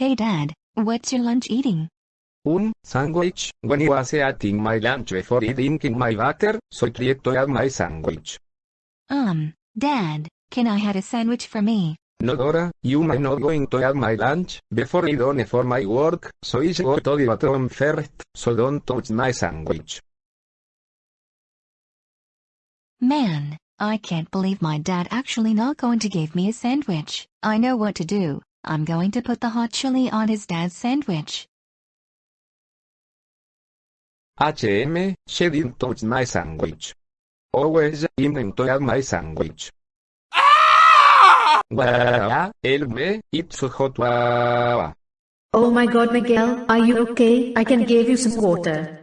Hey dad, what's your lunch eating? Un sandwich. When you was eating my lunch before drinking my water, so I tried to have my sandwich. Um, dad, can I have a sandwich for me? No Dora, you may not going to have my lunch, before I done for my work, so I go to the bathroom first, so don't touch my sandwich. Man, I can't believe my dad actually not going to give me a sandwich. I know what to do. I'm going to put the hot chili on his dad's sandwich. HM, she didn't touch my sandwich. Always, in to have my sandwich. Wah, el me, it's hot wah. Oh my god Miguel, are you okay? I can give you some water.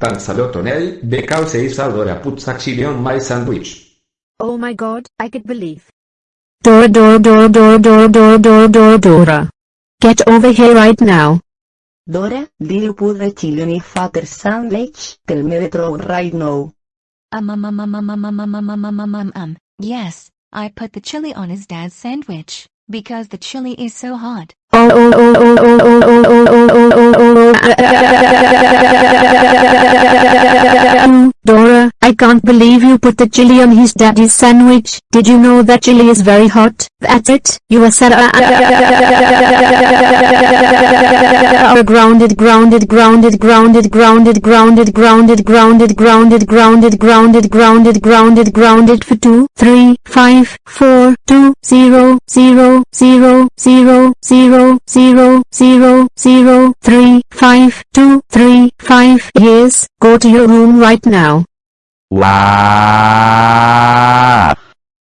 Tan salotonel, because Isadora puts a chili on my sandwich. Oh my god, I could believe. Dora Dora Dora Dora Dora Dora Dora Dora Dora. Get over here right now. Dora, did you put the chili on your father's sandwich? Tell me the truth right now. Um um um um um um um um um um um um um um. Yes, I put the chili on his dad's sandwich, because the chili is so hot. Oh oh oh oh oh oh oh oh oh oh oh oh Dora, I can't believe you put the chili on his daddy's sandwich. Did you know that chili is very hot? That's it. You are sad. grounded grounded grounded grounded grounded grounded grounded grounded grounded grounded grounded grounded grounded grounded for two three five four two zero zero zero zero zero zero zero zero three five two three five Yes, go to your room right now. Wow.